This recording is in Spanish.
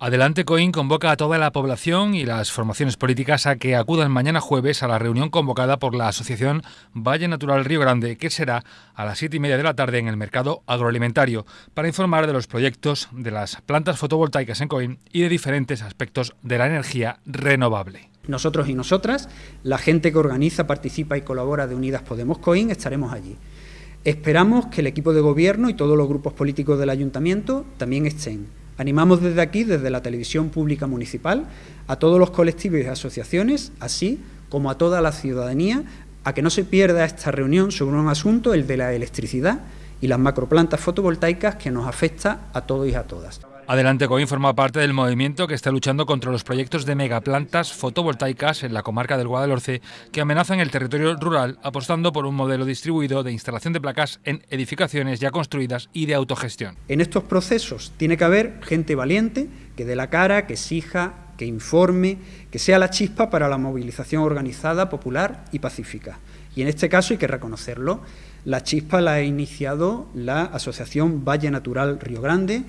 Adelante Coín convoca a toda la población y las formaciones políticas a que acudan mañana jueves a la reunión convocada por la Asociación Valle Natural Río Grande, que será a las siete y media de la tarde en el mercado agroalimentario, para informar de los proyectos de las plantas fotovoltaicas en Coín y de diferentes aspectos de la energía renovable. Nosotros y nosotras, la gente que organiza, participa y colabora de Unidas Podemos Coín, estaremos allí. Esperamos que el equipo de gobierno y todos los grupos políticos del ayuntamiento también estén. Animamos desde aquí, desde la televisión pública municipal, a todos los colectivos y asociaciones, así como a toda la ciudadanía, a que no se pierda esta reunión sobre un asunto, el de la electricidad y las macroplantas fotovoltaicas que nos afecta a todos y a todas. Adelante Coin forma parte del movimiento que está luchando contra los proyectos de megaplantas fotovoltaicas en la comarca del Guadalhorce que amenazan el territorio rural apostando por un modelo distribuido de instalación de placas en edificaciones ya construidas y de autogestión. En estos procesos tiene que haber gente valiente que dé la cara, que exija, que informe, que sea la chispa para la movilización organizada, popular y pacífica. Y en este caso hay que reconocerlo. La chispa la ha iniciado la Asociación Valle Natural Río Grande.